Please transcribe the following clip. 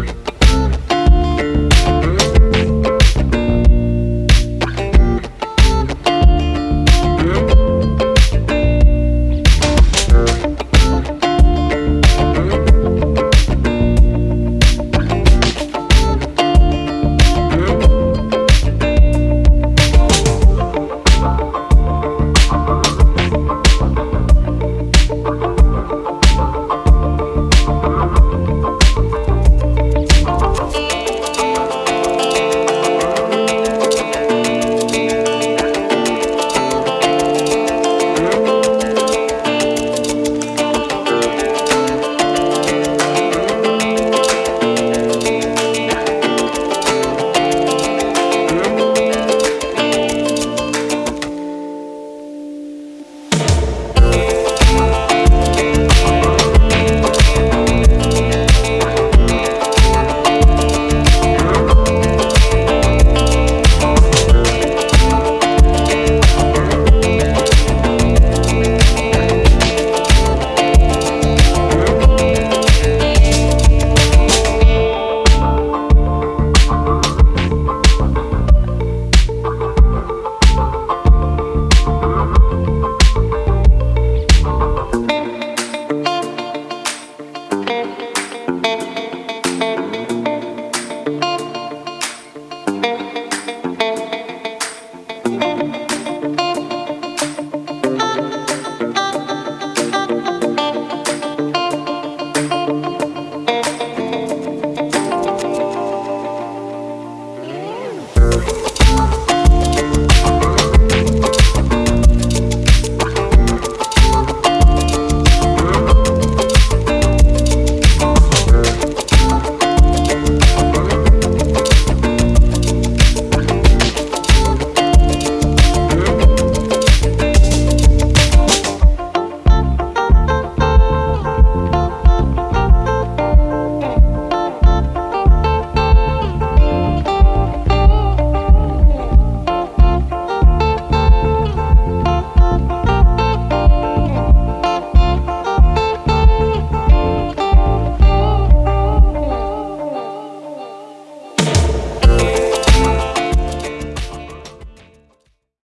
for